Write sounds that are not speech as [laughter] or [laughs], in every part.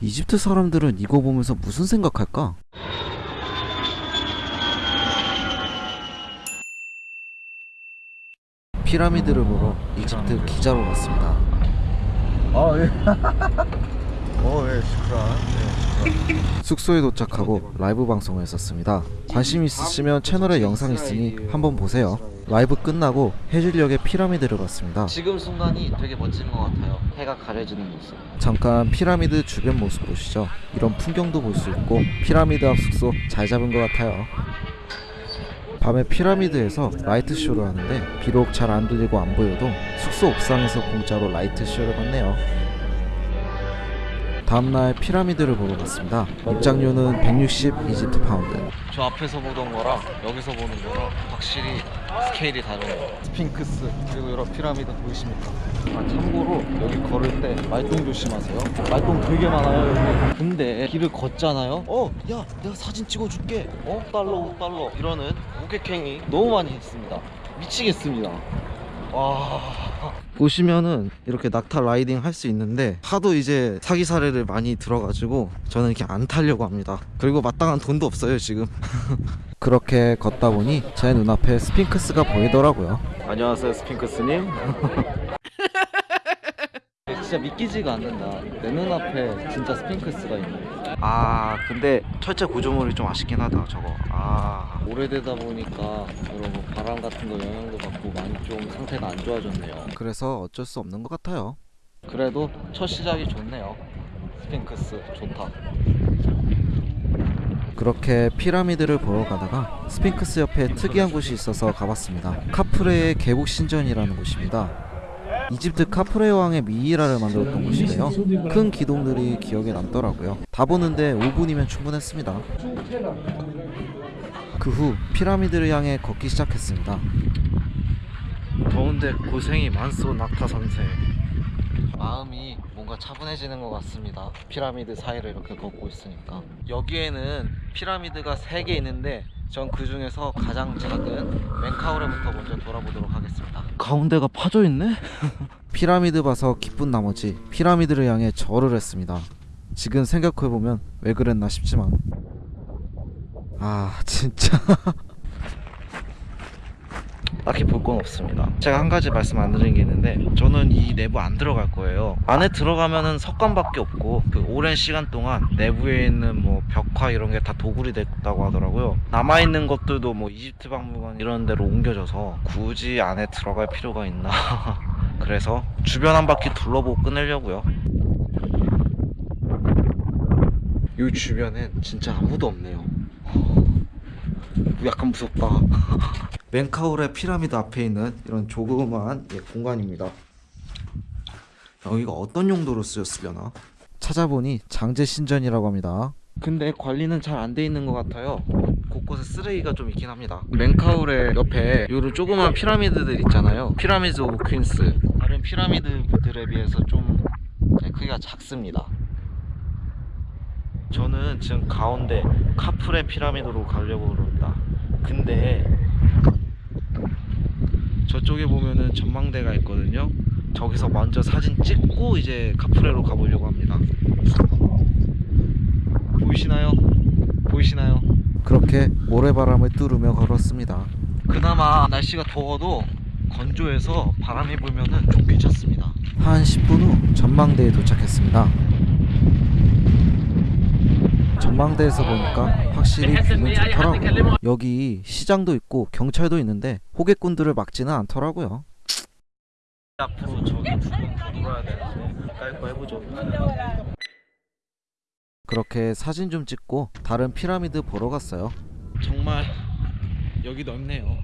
이집트 사람들은 이거 보면서 무슨 생각할까? 피라미드를 보러 이집트 기자로 갔습니다. 아 예. [laughs] 어 예, 시크라. 숙소에 도착하고 라이브 방송을 했었습니다. 관심 있으시면 채널에 영상 있으니 한번 보세요. 라이브 끝나고 해질녘에 피라미드를 봤습니다. 지금 순간이 되게 멋진 것 같아요. 해가 가려지는 모습. 잠깐 피라미드 주변 모습 보시죠. 이런 풍경도 볼 수 있고 피라미드 앞 숙소 잘 잡은 것 같아요. 밤에 피라미드에서 light show를 하는데 비록 잘 안 들리고 안 보여도 숙소 옥상에서 공짜로 light show를 봤네요. 다음날 피라미드를 보러 갔습니다. 입장료는 160 이집트 파운드. 저 앞에서 보던 거랑 여기서 보는 거랑 확실히 스케일이 다르네요. 스핑크스 그리고 여러 피라미드 보이십니까? 아 참고로 여기 걸을 때 말똥 조심하세요. 말똥 되게 많아요 여기. 근데 길을 걷잖아요. 어, 야, 내가 사진 찍어줄게. 어, 달러, 5달러. 이러는 고객행위 너무 많이 했습니다. 미치겠습니다. 와, 보시면은 이렇게 낙타 라이딩 할 수 있는데 하도 이제 사기 사례를 많이 들어가지고 저는 이렇게 안 타려고 합니다. 그리고 마땅한 돈도 없어요 지금. [laughs] 그렇게 걷다 보니 제 눈앞에 스핑크스가 보이더라고요. 안녕하세요 스핑크스님. [laughs] 진짜 믿기지가 않는다. 내 눈앞에 진짜 스핑크스가 있네. 아 근데 철제 구조물이 좀 아쉽긴 하다 저거. 아 오래되다 보니까 여러분 바람 같은 거 영향도 받고 많이 좀 상태가 안 좋아졌네요. 그래서 어쩔 수 없는 것 같아요. 그래도 첫 시작이 좋네요. 스핑크스 좋다. 그렇게 피라미드를 보러 가다가 스핑크스 옆에 특이한 곳이 있어서 가봤습니다. 카프레의 계곡 신전이라는 곳입니다. 이집트 카프레 왕의 미이라를 만들었던 곳인데요. 큰 기둥들이 기억에 남더라고요. 다 보는데 5분이면 충분했습니다. 그 후 피라미드를 향해 걷기 시작했습니다. 더운데 고생이 많소 낙타 선생. 마음이 뭔가 차분해지는 것 같습니다. 피라미드 사이를 이렇게 걷고 있으니까. 여기에는 피라미드가 3개 있는데 전 그 중에서 가장 작은 멘카우레부터 먼저 돌아보도록 하겠습니다. 가운데가 파져 있네? [laughs] 피라미드 봐서 기쁜 나머지 피라미드를 향해 절을 했습니다. 지금 생각해보면 왜 그랬나 싶지만 아 진짜 [laughs] 딱히 볼 건 없습니다. 제가 한 가지 말씀 안 드린 게 있는데 저는 이 내부 안 들어갈 거예요. 안에 들어가면은 석관밖에 없고 그 오랜 시간 동안 내부에 있는 뭐 벽화 이런 게 다 도굴이 됐다고 하더라고요. 남아 있는 것들도 뭐 이집트 박물관 이런 데로 옮겨져서 굳이 안에 들어갈 필요가 있나? [laughs] 그래서 주변 한 바퀴 둘러보고 끝내려고요. 이 주변엔 진짜 아무도 없네요. [laughs] 약간 무섭다. [laughs] 멘카우레 피라미드 앞에 있는 이런 조그마한 예, 공간입니다. 여기가 어떤 용도로 쓰였으려나? 찾아보니 장제 신전이라고 합니다. 근데 관리는 잘 안 돼 있는 것 같아요. 곳곳에 쓰레기가 좀 있긴 합니다. 멘카우레 옆에 요런 조그만 피라미드들 있잖아요. Pyramid of Queens. 다른 피라미드들에 비해서 좀 네, 크기가 작습니다. 저는 지금 가운데 카프레 피라미드로 가려고 합니다. 근데 저쪽에 보면은 전망대가 있거든요. 저기서 먼저 사진 찍고 이제 카프레로 가보려고 합니다. 보이시나요? 보이시나요? 그렇게 모래바람을 뚫으며 걸었습니다. 그나마 날씨가 더워도 건조해서 바람이 불면은 좀 괜찮습니다. 한 10분 후 전망대에 도착했습니다. 전망대에서 보니까 확실히 뷰는 좋더라고요. 여기 시장도 있고 경찰도 있는데 호객꾼들을 막지는 않더라고요. 앞으로 저기 돌아야 되는데 가까이 거 해보죠. 그렇게 사진 좀 찍고 다른 피라미드 보러 갔어요. 정말 여기 넓네요.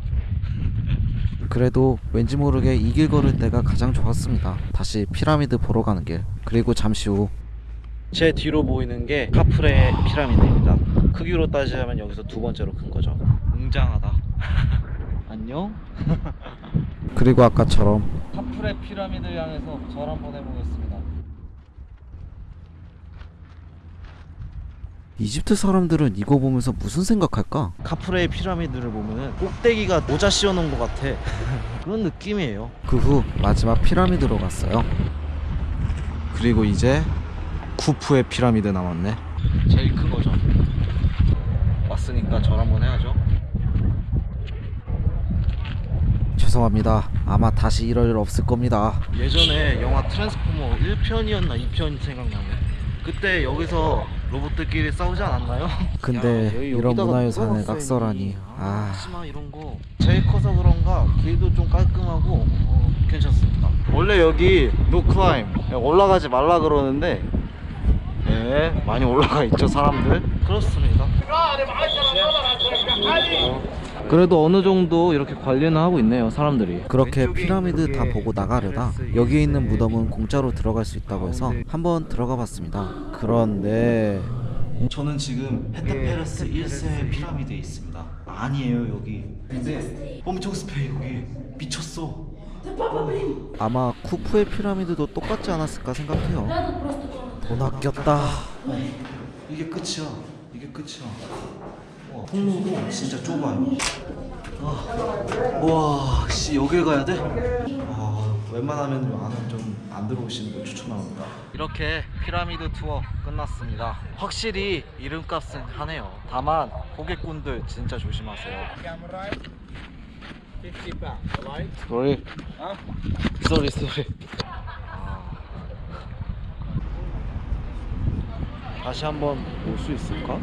그래도 왠지 모르게 이 길 걸을 때가 가장 좋았습니다. 다시 피라미드 보러 가는 길. 그리고 잠시 후 제 뒤로 보이는 게 카프레 피라미드입니다. 크기로 따지자면 여기서 두 번째로 큰 거죠. 웅장하다. [laughs] 안녕. [laughs] 그리고 아까처럼 카프레 피라미드 향해서 절 한번 해보겠습니다. 이집트 사람들은 이거 보면서 무슨 생각할까? 카프레 피라미드를 보면은 꼭대기가 모자 씌워놓은 것 같아. [laughs] 그런 느낌이에요. 그 후 마지막 피라미드로 갔어요. 그리고 이제 쿠프의 피라미드 남았네. 제일 큰 거죠. 왔으니까 절 한번 해야죠. 죄송합니다. 아마 다시 이럴 일 없을 겁니다. 예전에 영화 트랜스포머 1편이었나 2편 생각나네. 그때 여기서 로봇들끼리 싸우지 않았나요? 근데 야, 이런 문화유산을 낙서를 해 놨어요, 아 치마 이런 거 제일 커서 그런가 길도 좀 깔끔하고 어, 괜찮습니다. 원래 여기 no climb 올라가지 말라 그러는데 네 많이 올라가 있죠 사람들. 그렇습니다. 그래도 어느 정도 이렇게 관리는 하고 있네요 사람들이. 그렇게 피라미드 다 보고 나가려다 여기에 있는 무덤은 공짜로 들어갈 수 있다고 해서 한번 들어가 봤습니다. 그런데 저는 지금 헤테페르스 1세 피라미드에 있습니다. 아니에요 여기. 근데 엄청 습해 여기. 미쳤어. 아마 쿠프의 피라미드도 똑같지 않았을까 생각해요. 돈 아꼈다. 이게 끝이야. 이게 끝이야. 와, 통로도 진짜 좁아요. 아, 와, 씨 여길 가야 돼? 아, 웬만하면 안은 좀안 들어오시는 걸 추천합니다. 이렇게 피라미드 투어 끝났습니다. 확실히 이름값은 하네요. 다만 고객분들 진짜 조심하세요. Sorry. Sorry, sorry. 다시 한번 올 수 있을까?